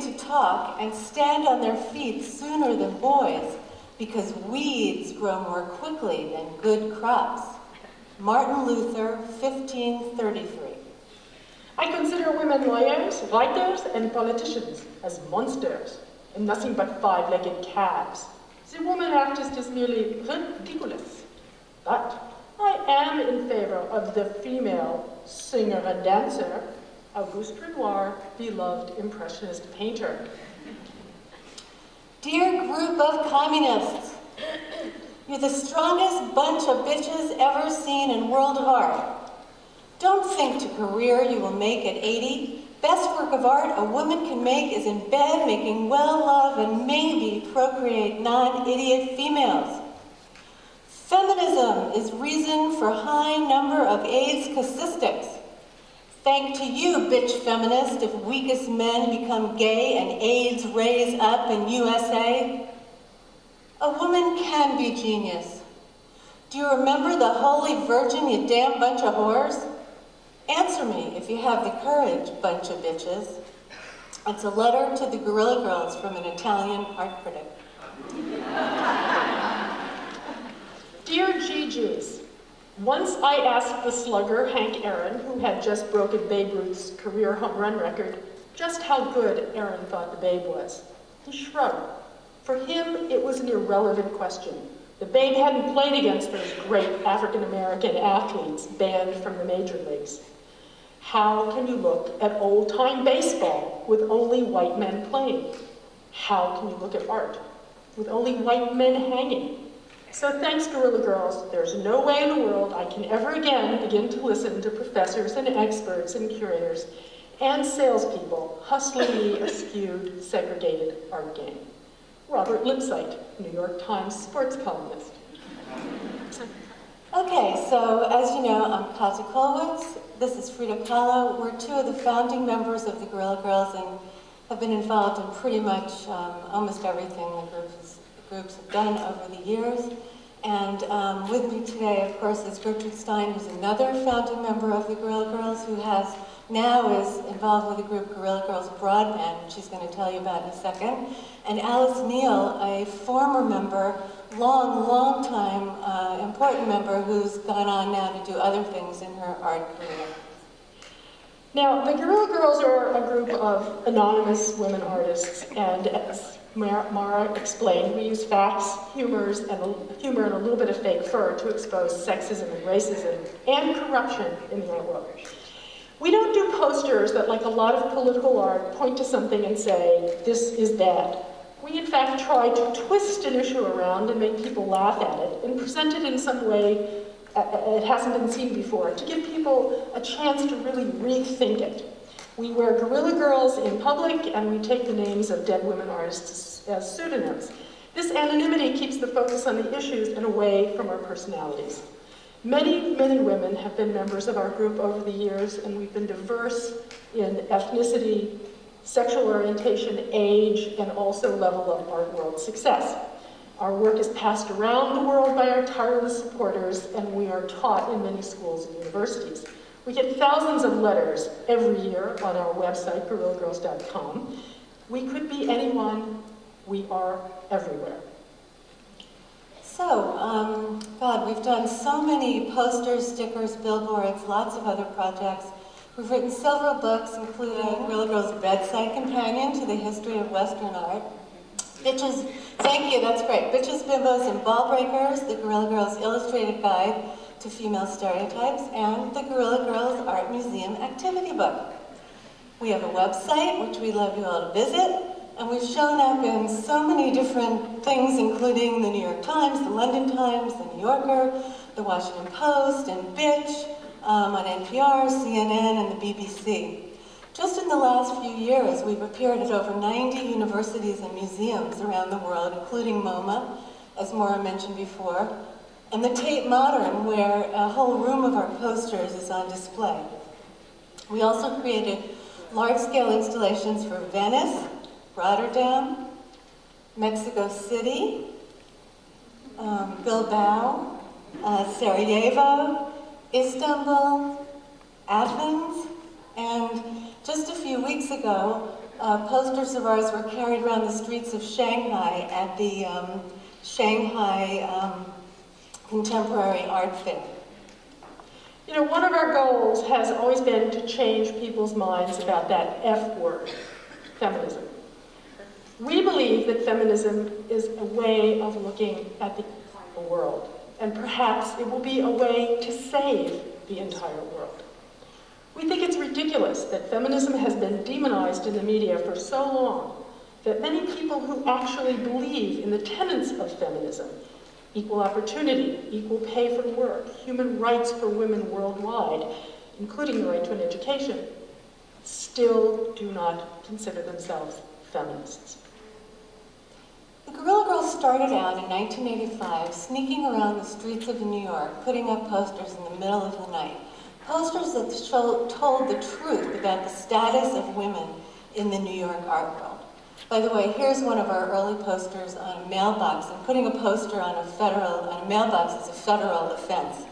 to talk and stand on their feet sooner than boys because weeds grow more quickly than good crops. Martin Luther, 1533. I consider women lawyers, writers, and politicians as monsters and nothing but five-legged calves. The woman artist is merely ridiculous. But I am in favor of the female singer and dancer, Auguste Renoir, beloved Impressionist painter. Dear group of communists, you're the strongest bunch of bitches ever seen in world of art. Don't think to career you will make at 80. Best work of art a woman can make is in bed making well love and maybe procreate non-idiot females. Feminism is reason for high number of AIDS casistics. Thank to you, bitch feminist, if weakest men become gay and AIDS raise up in USA. A woman can be genius. Do you remember the Holy Virgin, you damn bunch of whores? Answer me if you have the courage, bunch of bitches. It's a letter to the Guerrilla Girls from an Italian art critic. Dear GGs, once I asked the slugger, Hank Aaron, who had just broken Babe Ruth's career home run record, just how good Aaron thought the Babe was. He shrugged. For him, it was an irrelevant question. The Babe hadn't played against those great African-American athletes banned from the major leagues. How can you look at old-time baseball with only white men playing? How can you look at art with only white men hanging? So thanks, Guerrilla Girls, there's no way in the world I can ever again begin to listen to professors and experts and curators and salespeople hustling me a skewed, segregated art game. Robert Lipsyte, New York Times sports columnist. Okay, so as you know, I'm Käthe Kollwitz. This is Frida Kahlo. We're two of the founding members of the Guerrilla Girls and have been involved in pretty much um, almost everything the groups groups have done over the years. And um, with me today, of course, is Gertrude Stein, who's another founding member of the Guerrilla Girls, who has now is involved with the group Guerrilla Girls Broadband, which she's going to tell you about in a second. And Alice Neel, a former member, long, long time uh, important member, who's gone on now to do other things in her art career. Now, the Guerrilla Girls are a group of anonymous women artists, and as Maura explained, we use facts, humors, and a, humor and a little bit of fake fur to expose sexism and racism and corruption in the art world. We don't do posters that, like a lot of political art, point to something and say, this is bad. We, in fact, try to twist an issue around and make people laugh at it and present it in some way uh, uh, it hasn't been seen before, to give people a chance to really rethink it. We wear Guerrilla Girls in public, and we take the names of dead women artists as pseudonyms. This anonymity keeps the focus on the issues and away from our personalities. Many men and women have been members of our group over the years, and we've been diverse in ethnicity, sexual orientation, age, and also level of art world success. Our work is passed around the world by our tireless supporters, and we are taught in many schools and universities. We get thousands of letters every year on our website, guerrillagirls.com. We could be anyone. We are everywhere. So, um, God, we've done so many posters, stickers, billboards, lots of other projects. We've written several books, including Guerrilla Girls' Bedside Companion to the History of Western Art. Bitches, thank you, that's great. Bitches, Bimbos, and Ball Breakers, the Guerrilla Girls Illustrated Guide to Female Stereotypes, and the Guerrilla Girls Art Museum Activity Book. We have a website, which we'd love you all to visit, and we've shown up in so many different things, including the New York Times, the London Times, the New Yorker, the Washington Post, and Bitch, um, on NPR, CNN, and the BBC. Just in the last few years, we've appeared at over 90 universities and museums around the world, including MoMA, as Maura mentioned before, and the Tate Modern, where a whole room of our posters is on display. We also created large-scale installations for Venice, Rotterdam, Mexico City, um, Bilbao, uh, Sarajevo, Istanbul, Athens, and just a few weeks ago, uh, posters of ours were carried around the streets of Shanghai at the um, Shanghai um, Contemporary Art Fair. You know, one of our goals has always been to change people's minds about that F word, feminism. We believe that feminism is a way of looking at the world, and perhaps it will be a way to save the entire world. We think it's ridiculous that feminism has been demonized in the media for so long that many people who actually believe in the tenets of feminism, equal opportunity, equal pay for work, human rights for women worldwide, including the right to an education, still do not consider themselves feminists. The Guerrilla Girls started out in 1985 sneaking around the streets of New York, putting up posters in the middle of the night. Posters that told the truth about the status of women in the New York art world. By the way, here's one of our early posters on a mailbox, and putting a poster on a federal on a mailbox is a federal offense.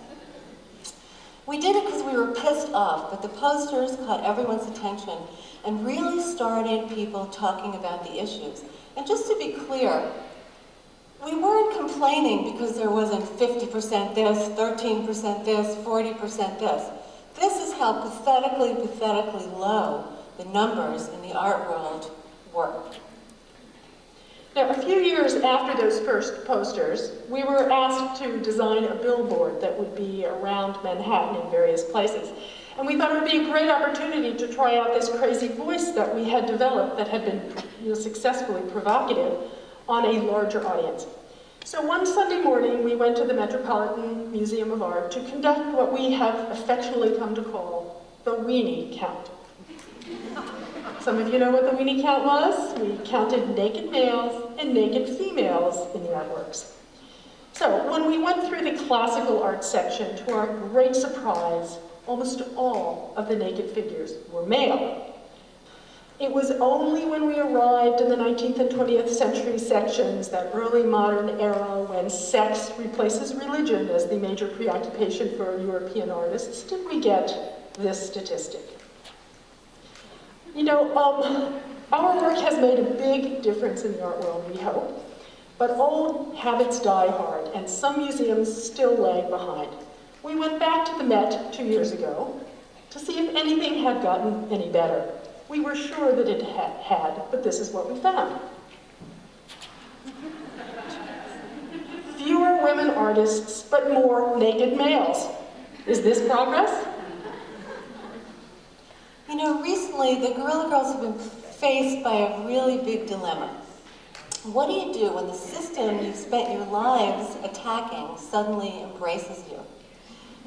We did it because we were pissed off, but the posters caught everyone's attention and really started people talking about the issues. And just to be clear, we weren't complaining because there wasn't 50% this, 13% this, 40% this. This is how pathetically, pathetically low the numbers in the art world were. Now, a few years after those first posters, we were asked to design a billboard that would be around Manhattan in various places. And we thought it would be a great opportunity to try out this crazy voice that we had developed that had been you know, successfully provocative on a larger audience. So one Sunday morning, we went to the Metropolitan Museum of Art to conduct what we have affectionately come to call the weenie count. Some of you know what the weenie count was. We counted naked males and naked females in the artworks. So when we went through the classical art section, to our great surprise, almost all of the naked figures were male. It was only when we arrived in the 19th and 20th century sections, that early modern era when sex replaces religion as the major preoccupation for European artists, did we get this statistic. You know, um, our work has made a big difference in the art world, we hope, but old habits die hard, and some museums still lag behind. We went back to the Met two years ago to see if anything had gotten any better. We were sure that it had, but this is what we found. Fewer women artists, but more naked males. Is this progress? You know, recently the Guerrilla Girls have been faced by a really big dilemma. What do you do when the system you've spent your lives attacking suddenly embraces you?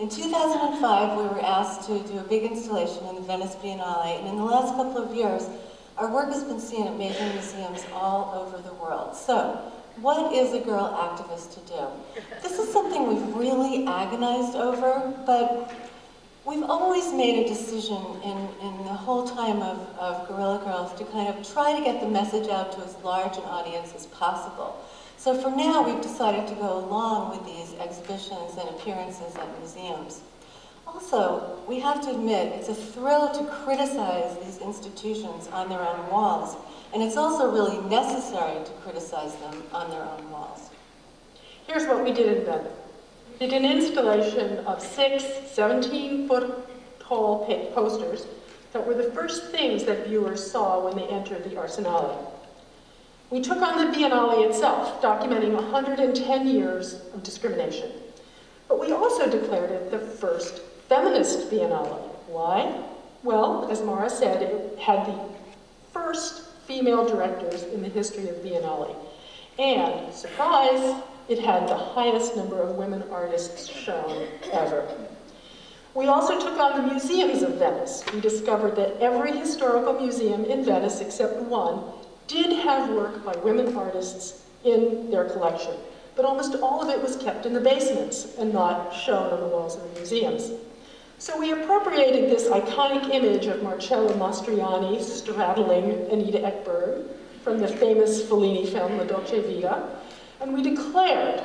In 2005, we were asked to do a big installation in the Venice Biennale, and in the last couple of years, our work has been seen at major museums all over the world. So, what is a girl activist to do? This is something we've really agonized over, but we've always made a decision in, in the whole time of, of Guerrilla Girls to kind of try to get the message out to as large an audience as possible. So for now, we've decided to go along with these exhibitions and appearances at museums. Also, we have to admit, it's a thrill to criticize these institutions on their own walls, and it's also really necessary to criticize them on their own walls. Here's what we did in Venice. Did an installation of six 17-foot tall posters that were the first things that viewers saw when they entered the Arsenale. We took on the Biennale itself, documenting 110 years of discrimination. But we also declared it the first feminist Biennale. Why? Well, as Maura said, it had the first female directors in the history of Biennale. And, surprise, it had the highest number of women artists shown ever. We also took on the museums of Venice. We discovered that every historical museum in Venice, except one, did have work by women artists in their collection, but almost all of it was kept in the basements and not shown on the walls of the museums. So we appropriated this iconic image of Marcello Mastroianni straddling Anita Ekberg from the famous Fellini film La Dolce Vita, and we declared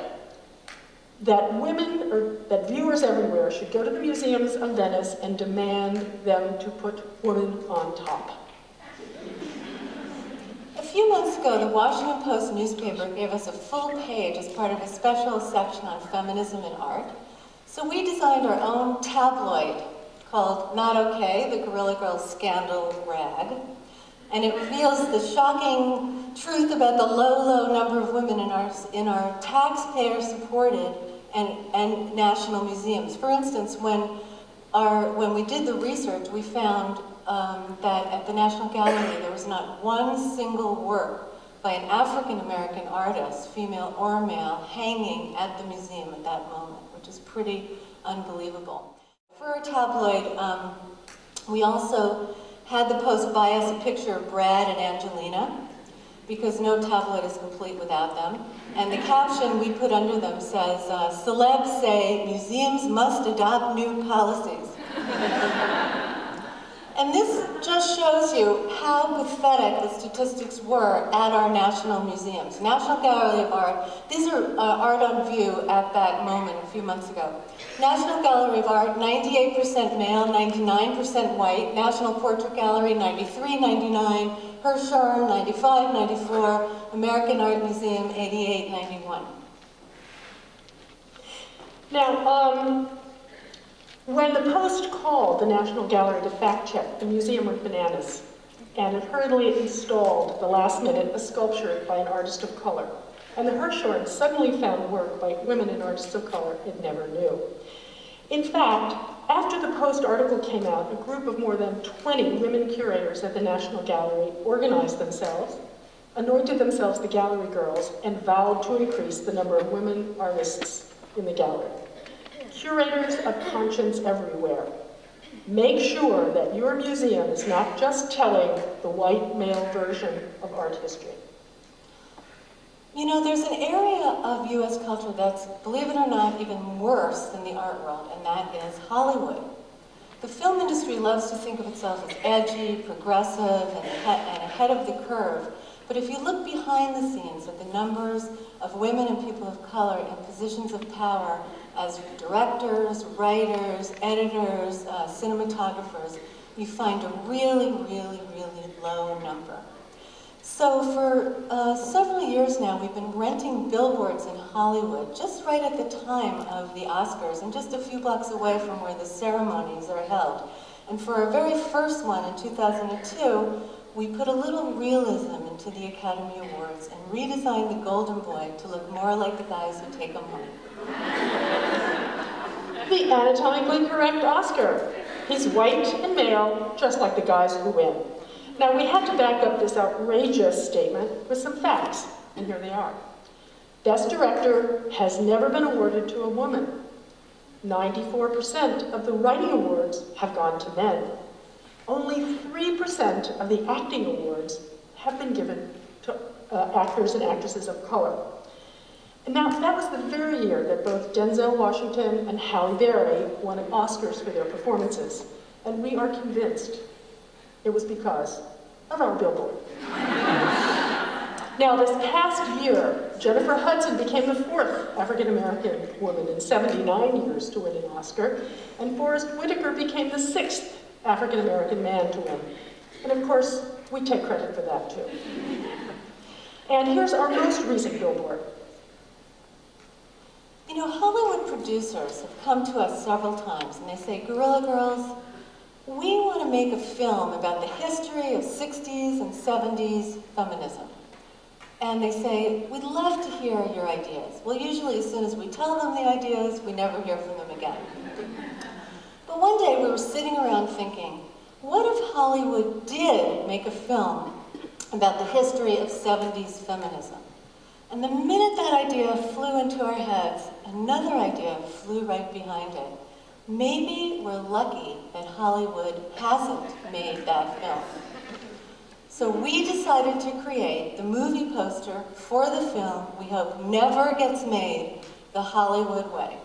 that women, or that viewers everywhere should go to the museums of Venice and demand them to put women on top. A few months ago, the Washington Post newspaper gave us a full page as part of a special section on feminism and art. So we designed our own tabloid called Not Okay, the Guerrilla Girls Scandal Rag. And it reveals the shocking truth about the low, low number of women in our, in our taxpayer-supported and, and national museums. For instance, when, our, when we did the research, we found um, that at the National Gallery there was not one single work by an African American artist, female or male, hanging at the museum at that moment, which is pretty unbelievable. For our tabloid, um, we also had the Post buy us a picture of Brad and Angelina, because no tablet is complete without them. And the caption we put under them says, uh, celebs say museums must adopt new policies. And this just shows you how pathetic the statistics were at our national museums. National Gallery of Art, these are uh, art on view at that moment a few months ago. National Gallery of Art, 98% male, 99% white. National Portrait Gallery, 93, 99. Hirshhorn, 95, 94. American Art Museum, 88, 91. Now, um, when the Post called the National Gallery to fact check, the museum went bananas and it hurriedly installed, the last minute, a sculpture by an artist of color. And the Hirshhorn suddenly found work by women and artists of color it never knew. In fact, after the Post article came out, a group of more than 20 women curators at the National Gallery organized themselves, anointed themselves the gallery girls, and vowed to increase the number of women artists in the gallery. Curators of conscience everywhere. Make sure that your museum is not just telling the white male version of art history. You know, there's an area of U.S. culture that's, believe it or not, even worse than the art world, and that is Hollywood. The film industry loves to think of itself as edgy, progressive, and ahead of the curve. But if you look behind the scenes at the numbers of women and people of color in positions of power as directors, writers, editors, uh, cinematographers, you find a really, really, really low number. So for uh, several years now, we've been renting billboards in Hollywood, just right at the time of the Oscars, and just a few blocks away from where the ceremonies are held. And for our very first one in 2002, we put a little realism into the Academy Awards and redesigned the Golden Boy to look more like the guys who take them home. The anatomically correct Oscar. He's white and male, just like the guys who win. Now, we had to back up this outrageous statement with some facts, and here they are. Best Director has never been awarded to a woman. 94% of the writing awards have gone to men. Only 3% of the acting awards have been given to uh, actors and actresses of color. And now, that was the very year that both Denzel Washington and Halle Berry won Oscars for their performances. And we are convinced it was because of our billboard. now, this past year, Jennifer Hudson became the fourth African-American woman in 79 years to win an Oscar, and Forest Whitaker became the sixth African-American man to win. And of course, we take credit for that too. And here's our most recent billboard. You know, Hollywood producers have come to us several times and they say, Guerrilla Girls, we want to make a film about the history of 60s and 70s feminism. And they say, we'd love to hear your ideas. Well, usually as soon as we tell them the ideas, we never hear from them again. But one day we were sitting around thinking, what if Hollywood did make a film about the history of 70s feminism? And the minute that idea flew into our heads, another idea flew right behind it. Maybe we're lucky that Hollywood hasn't made that film. So we decided to create the movie poster for the film we hope never gets made the Hollywood way.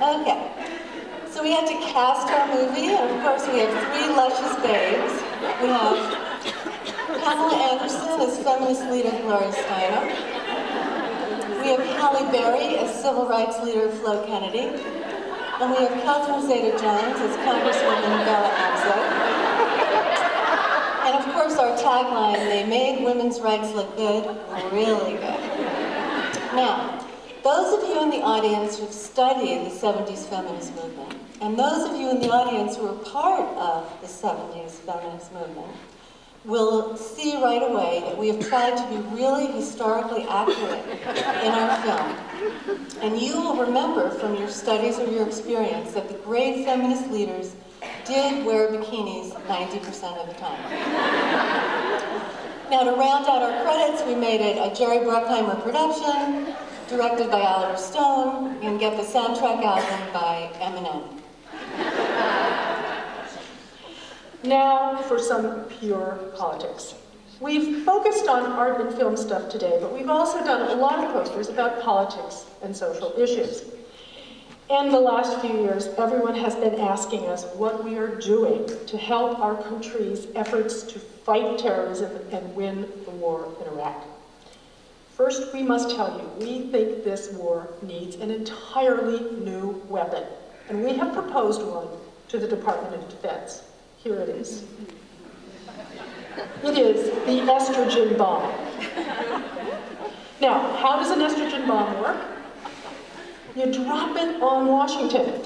okay, so we had to cast our movie, and of course we have three luscious babes. We have Pamela Anderson as feminist leader Gloria Steinem. We have Halle Berry as civil rights leader Flo Kennedy. And we have Catherine Zeta-Jones as Congresswoman Bella Abzug. And of course, our tagline, they made women's rights look good, really good. Now, those of you in the audience who've studied the 70s feminist movement, and those of you in the audience who are part of the 70s feminist movement, will see right away that we have tried to be really historically accurate in our film. And you will remember from your studies or your experience that the great feminist leaders did wear bikinis 90% of the time. Now to round out our credits, we made it a Jerry Bruckheimer production, directed by Oliver Stone, and get the soundtrack album by Eminem. Now for some pure politics. We've focused on art and film stuff today, but we've also done a lot of posters about politics and social issues. In the last few years, everyone has been asking us what we are doing to help our country's efforts to fight terrorism and win the war in Iraq. First, we must tell you, we think this war needs an entirely new weapon, and we have proposed one to the Department of Defense. Here it is. It is the estrogen bomb. Now, how does an estrogen bomb work? You drop it on Washington,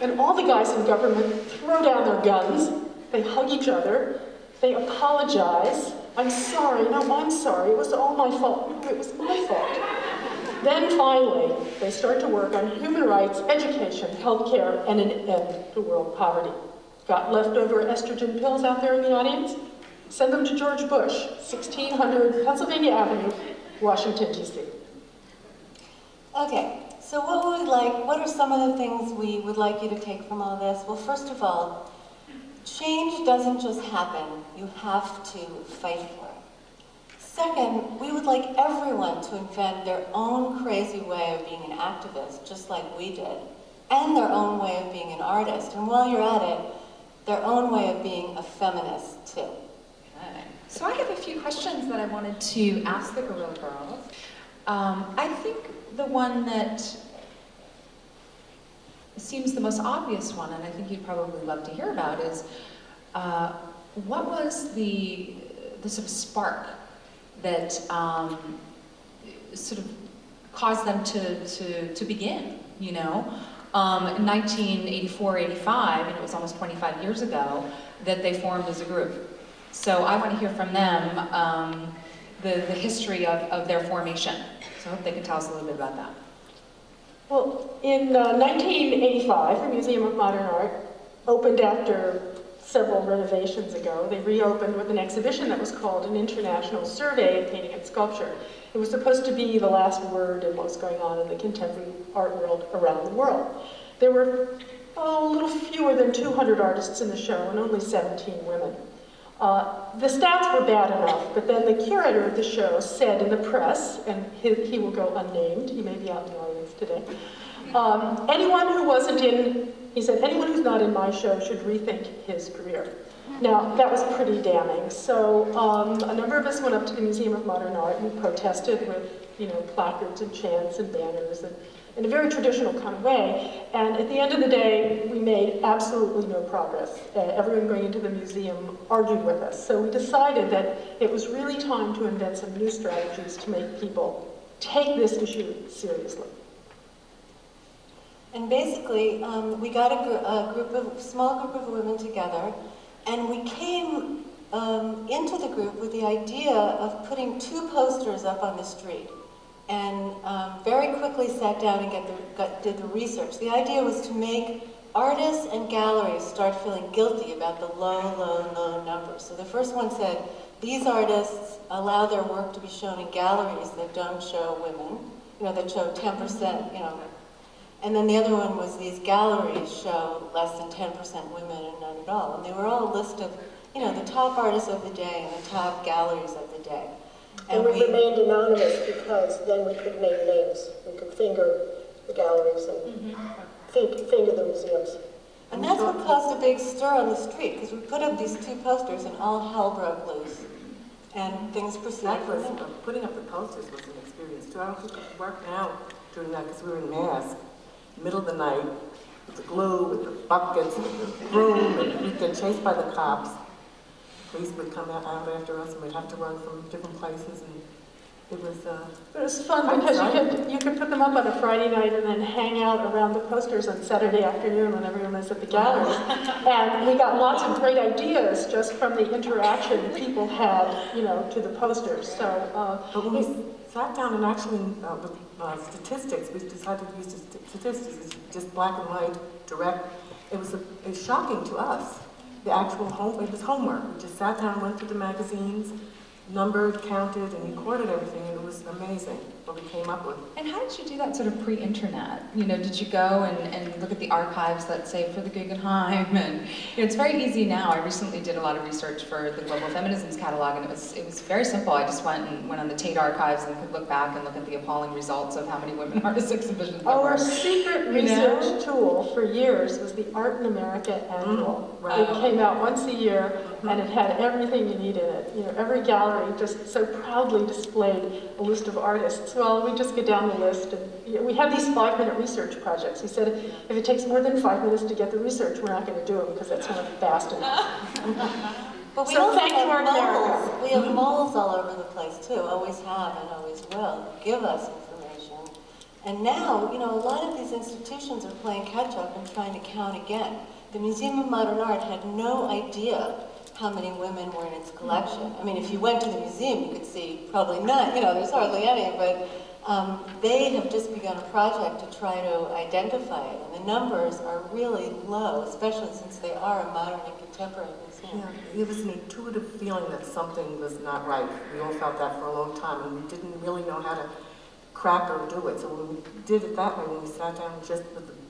and all the guys in government throw down their guns, they hug each other, they apologize. I'm sorry, no, I'm sorry, it was all my fault. It was my fault. Then finally, they start to work on human rights, education, healthcare, and an end to world poverty. Got leftover estrogen pills out there in the audience? Send them to George Bush, 1600 Pennsylvania Avenue, Washington, D.C. Okay, so what would like, what are some of the things we would like you to take from all this? Well, first of all, change doesn't just happen, you have to fight for it. Second, we would like everyone to invent their own crazy way of being an activist, just like we did, and their own way of being an artist. And while you're at it, their own way of being a feminist, too. Okay. So I have a few questions that I wanted to ask the Guerrilla Girls. Um, I think the one that seems the most obvious one, and I think you'd probably love to hear about, is uh, what was the, the sort of spark that um, sort of caused them to, to, to begin, you know? Um, in 1984, 85, and it was almost 25 years ago, that they formed as a group. So I want to hear from them um, the, the history of, of their formation. So I hope they can tell us a little bit about that. Well, in uh, 1985, the Museum of Modern Art opened after several renovations ago. They reopened with an exhibition that was called an International Survey of Painting and Sculpture. It was supposed to be the last word in what's going on in the contemporary art world around the world. There were oh, a little fewer than 200 artists in the show and only 17 women. Uh, the stats were bad enough, but then the curator of the show said in the press, and he, he will go unnamed, he may be out in the audience today, um, anyone who wasn't in, he said, anyone who's not in my show should rethink his career. Now, that was pretty damning. So um, a number of us went up to the Museum of Modern Art and protested with, you know, placards and chants and banners and in a very traditional kind of way. And at the end of the day, we made absolutely no progress. Uh, everyone going into the museum argued with us. So we decided that it was really time to invent some new strategies to make people take this issue seriously. And basically, um, we got a, gr a, group of, small group of women together, and we came um, into the group with the idea of putting two posters up on the street and um, very quickly sat down and the, got, did the research. The idea was to make artists and galleries start feeling guilty about the low, low, low numbers. So the first one said, these artists allow their work to be shown in galleries that don't show women, you know, that show 10%, you know. And then the other one was these galleries show less than 10% women and none at all. And they were all a list of, you know, the top artists of the day and the top galleries of the day. And, we, we, remained anonymous because then we could name names. We could finger the galleries and mm -hmm. finger the museums. And that's what caused a big stir on the street, because we put up these two posters and all hell broke loose. And things proceeded. That was, putting up the posters was an experience too. I don't think it worked out during that because we were in mask, middle of the night, with the glue, with the buckets, with the broom, and we'd get chased by the cops. Police would come out after us, and we'd have to run from different places, and it was, uh, It was fun because you could, you could put them up on a Friday night and then hang out around the posters on Saturday afternoon when everyone was at the gallery. And we got lots of great ideas just from the interaction people had, you know, to the posters, so, uh, But when we sat down and actually, uh, with uh, statistics, we decided to use statistics, just black and white, direct. It was, a- it was shocking to us, the actual home, it was homework. We just sat down, went through the magazines, numbered, counted, and recorded everything, and it was amazing what we came up with. And how did you do that sort of pre-internet? You know, did you go and, and look at the archives, let's say, for the Guggenheim? And you know, it's very easy now. I recently did a lot of research for the Global Feminisms catalog, and it was it was very simple. I just went and went on the Tate archives and could look back and look at the appalling results of how many women artists exhibitions there Our secret You know? research tool for years was the Art in America Annual. Mm, right. It came out once a year, and it had everything you need in it. You know, every gallery just so proudly displayed a list of artists. Well, we just get down the list, and we have these five-minute research projects. He said if it takes more than five minutes to get the research, we're not going to do it because that's not fast enough. But we So also thank you, have Art moles. We have moles all over the place too, always have and always will, give us information. And now, you know, a lot of these institutions are playing catch up and trying to count again. The Museum of Modern Art had no idea how many women were in its collection. I mean, if you went to the museum, you could see probably none, you know, there's hardly any, but um, they have just begun a project to try to identify it. And the numbers are really low, especially since they are a modern and contemporary museum. Yeah, it was an intuitive feeling that something was not right. We all felt that for a long time, and we didn't really know how to crack or do it. So when we did it that way, when we sat down just with the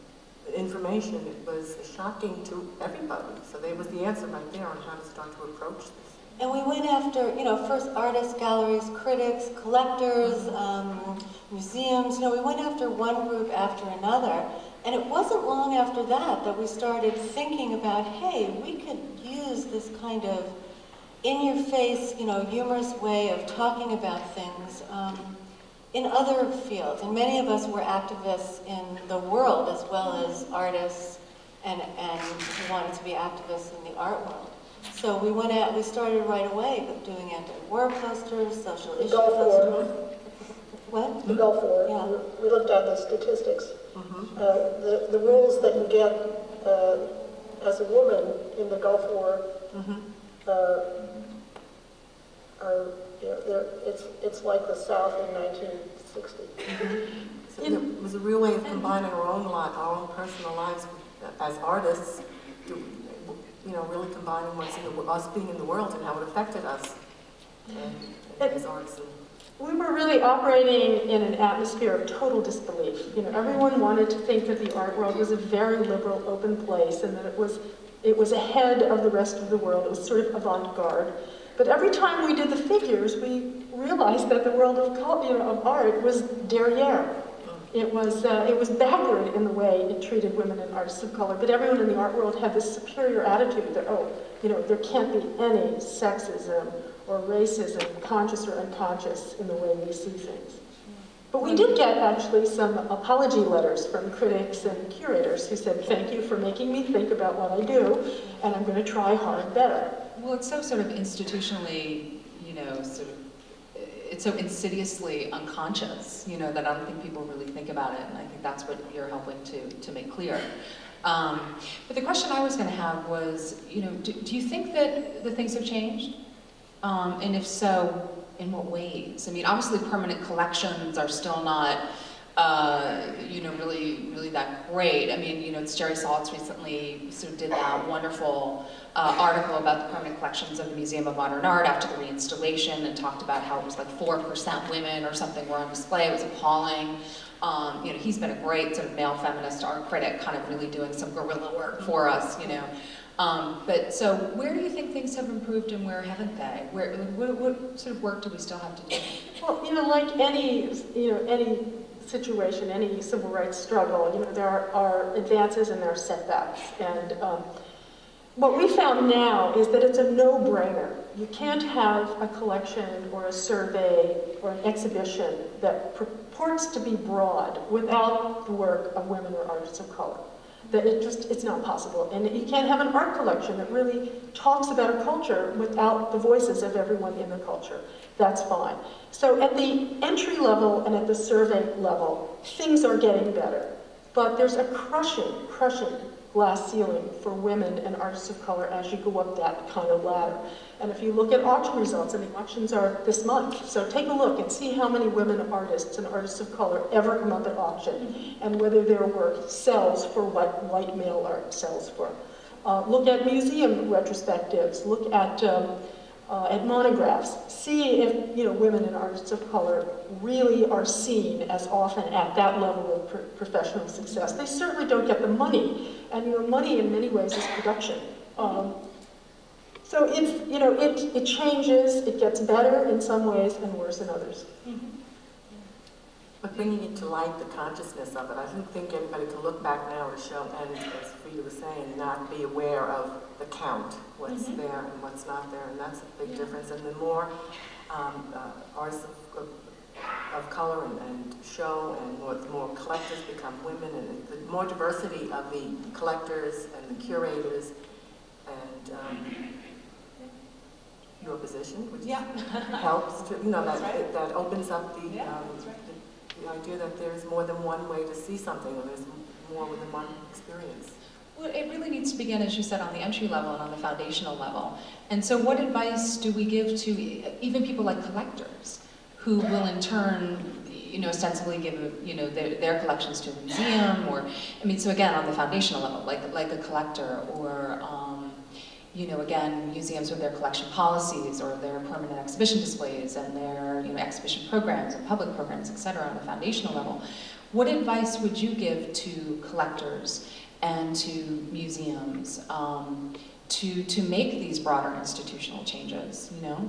information, it was shocking to everybody. So there was the answer right there on how to start to approach this. And we went after, you know, first artists, galleries, critics, collectors, um, museums. You know, we went after one group after another. And it wasn't long after that that we started thinking about, hey, we could use this kind of in-your-face, you know, humorous way of talking about things um, in other fields. And many of us were activists in the world as well as artists and, and wanted to be activists in the art world. So we went out, we started right away with doing anti-war posters, social The issue Gulf War. posters. What? The Gulf War, Yeah. we looked at the statistics. Mhm. Uh, The, the rules that you get uh, as a woman in the Gulf War Mhm. uh, are, you know, they're, it's, it's like the South in 1960. So it was a real way of combining our own life, our own personal lives as artists, to, you know, really combining what's in the, us being in the world and how it affected us and, and as artists. And, We were really operating in an atmosphere of total disbelief. You know, everyone wanted to think that the art world was a very liberal, open place and that it was, it was ahead of the rest of the world. It was sort of avant-garde. But every time we did the figures, we realized that the world of, you know, of art was derriere. It was, uh, it was backward in the way it treated women and artists of color. But everyone in the art world had this superior attitude that, oh, you know, there can't be any sexism or racism, conscious or unconscious, in the way we see things. But we did get actually some apology letters from critics and curators who said, thank you for making me think about what I do, and I'm going to try hard better. Well, it's so sort of institutionally, you know, sort of, it's so insidiously unconscious, you know, that I don't think people really think about it, and I think that's what you're helping to, to make clear. Um, but the question I was going to have was, you know, do, do you think that the things have changed? Um, and if so, in what ways? I mean, obviously permanent collections are still not, you know, really, really that great. I mean, you know, it's Jerry Saltz recently sort of did that wonderful uh, article about the permanent collections of the Museum of Modern Art after the reinstallation and talked about how it was like 4% women or something were on display. It was appalling. Um, you know, he's been a great sort of male feminist art critic, kind of really doing some guerrilla work for us, you know. Um, but so where do you think things have improved and where haven't they? Where, what, what sort of work do we still have to do? Well, you know, like any, you know, any situation, any civil rights struggle, you know, there are, advances and there are setbacks. And um, what we found now is that it's a no-brainer. You can't have a collection or a survey or an exhibition that purports to be broad without the work of women or artists of color. That it just, it's not possible. And you can't have an art collection that really talks about a culture without the voices of everyone in the culture. That's fine. So at the entry level and at the survey level, things are getting better. But there's a crushing, crushing glass ceiling for women and artists of color as you go up that kind of ladder. And if you look at auction results, and the auctions are this month, so take a look and see how many women artists and artists of color ever come up at auction, and whether their work sells for what white male art sells for. Uh, look at museum retrospectives, look at um, uh, at monographs, see if you know women and artists of color really are seen as often at that level of pro professional success. They certainly don't get the money, and you know money in many ways is production. Um, so it's you know it it changes, it gets better in some ways and worse in others. But bringing it to light, the consciousness of it, I don't think anybody can look back now and show, and as Frida was saying, not be aware of the count, what's Mhm. there and what's not there, and that's a big difference. And the more um, uh, artists of, of, of color and, and show, and more, the more collectors become women, and the more diversity of the collectors and the curators, and um, your position, which Yeah. helps to, you know, that, right. that opens up the, Yeah, um, right. The, idea that there's more than one way to see something, or there's more than one experience. Well, it really needs to begin, as you said, on the entry level and on the foundational level. And so what advice do we give to even people like collectors who will in turn, you know, ostensibly give, you know, their, their collections to a museum or, I mean, so again, on the foundational level, like, like a collector or, um, you know, again, museums with their collection policies or their permanent exhibition displays and their, you know, exhibition programs and public programs, et cetera, on a foundational level. What advice would you give to collectors and to museums um, to, to make these broader institutional changes, you know?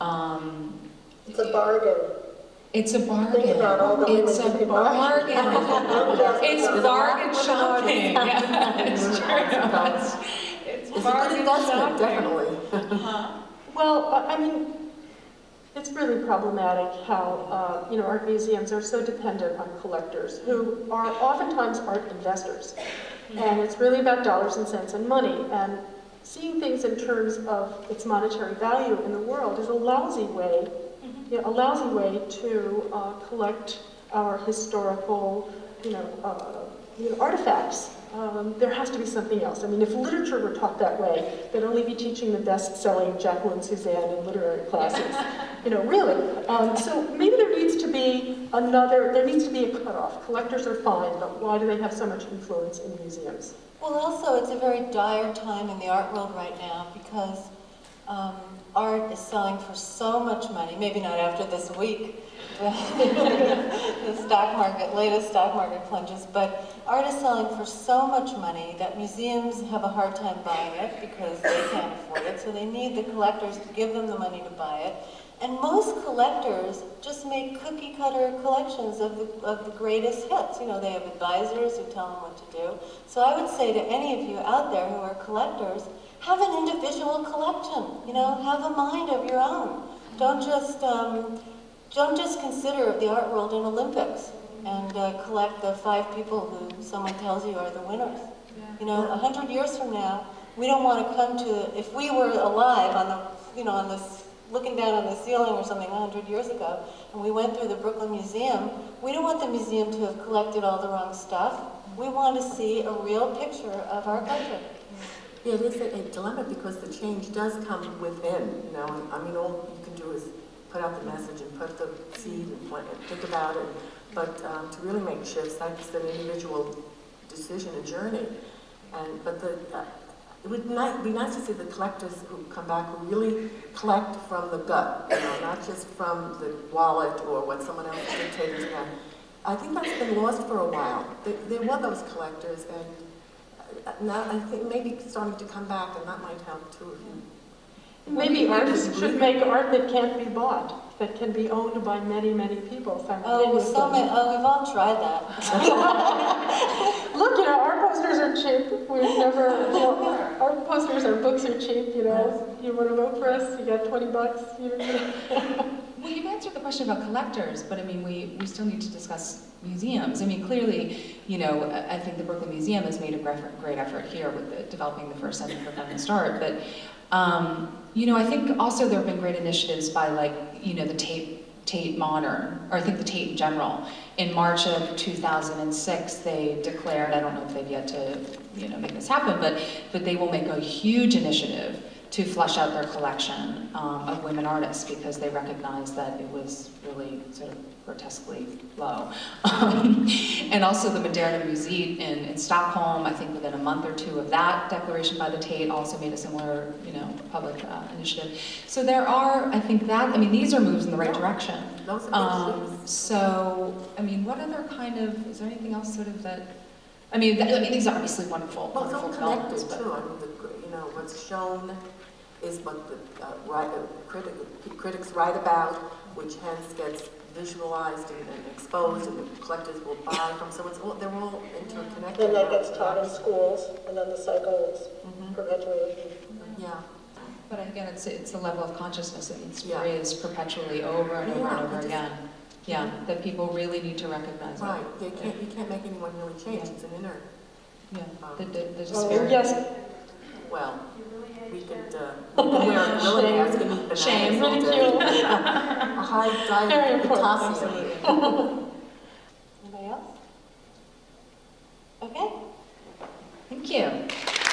Um, It's a bargain. it's a bargain. Think about all the It's a women who- bargain. It's It's bargain shopping. Yeah, it's true. It's- a good investment, definitely. Huh? Well, I I mean, it's really problematic how, uh, you know, art museums are so dependent on collectors who are oftentimes art investors. And it's really about dollars and cents and money. And seeing things in terms of its monetary value in the world is a lousy way, you know, a lousy way to uh, collect our historical, you know, uh, you know, artifacts. Um, there has to be something else. I mean, if literature were taught that way, they'd only be teaching the best-selling Jacqueline Susann in literary classes. You know, really. Um, so maybe there needs to be another, there needs to be a cutoff. Collectors are fine, but why do they have so much influence in museums? Well, also, it's a very dire time in the art world right now because um, art is selling for so much money, maybe not after this week, the stock market, latest stock market plunges, but art is selling for so much money that museums have a hard time buying it because they can't afford it, so they need the collectors to give them the money to buy it. And most collectors just make cookie cutter collections of the, of the greatest hits. You know, they have advisors who tell them what to do. So I would say to any of you out there who are collectors, have an individual collection. You know, have a mind of your own. Don't just, um, don't just consider the art world an Olympics and uh, collect the five people who someone tells you are the winners. You know, a hundred years from now, we don't want to come to, if we were alive on the, you know, on this, looking down on the ceiling or something a hundred years ago, and we went through the Brooklyn Museum, we don't want the museum to have collected all the wrong stuff. We want to see a real picture of our country. Yeah, it is a a dilemma because the change does come within, you know, I mean, all you can do is put out the message and put the seed and plant, and think about it, but um, to really make shifts, that's an individual decision, a journey. And, but the, uh, it would be nice to see the collectors who come back who really collect from the gut, you know, not just from the wallet or what someone else dictated to them. I think that's been lost for a while. There, there were those collectors, and uh, now I think maybe starting to come back, and that might help too. Maybe artists should make art that can't be bought, that can be owned by many, many people Oh, simultaneously. so many, oh, we've all tried that. Look, you know, our posters are cheap. We've never, you know, our posters, our books are cheap, you know. You want to vote for us, you got 20 bucks. You know. Well, you've answered the question about collectors, but I mean, we, we still need to discuss museums. I mean, clearly, you know, I think the Brooklyn Museum has made a great, effort- great effort here with the, developing the first Center for Feminist Art, but, um, you know, I think also there have been great initiatives by like, you know, the Tate, Tate Modern, or I think the Tate in general. In March of 2006, they declared, I don't know if they've yet to, you know, make this happen, but, but they will make a huge initiative to flesh out their collection um, of women artists because they recognized that it was really sort of grotesquely low. Um, and also the Moderna Museet in, in Stockholm, I think within a month or two of that declaration by the Tate also made a similar, you know, public uh, initiative. So there are, I think that, I mean, these are moves in the right direction. Those are Um, so, I mean, what other kind of, is there anything else sort of that, I mean, I mean, these are obviously wonderful, Well, it's wonderful all developments, connected but. too, I mean, the, you know, what's shown is what the, uh, right, uh, critic, critics write about, which hence gets visualized and and exposed, and the collectors will buy from, so it's all, they're all interconnected. Then that gets taught in schools, and then the cycle is Mhm. perpetuated. Yeah, But again, it's, it's a level of consciousness that needs to be raised perpetually over and over Yeah, and over again. Yeah, that people really need to recognize right, they can't, you can't make anyone really change, it's an inner, Yeah, um, the, the, the Oh, disparity. yes, well, we could, uh, we could wear a gorilla mask and eat bananas Shame. all day. A high diet of potassium. Anybody else? Okay. Thank you.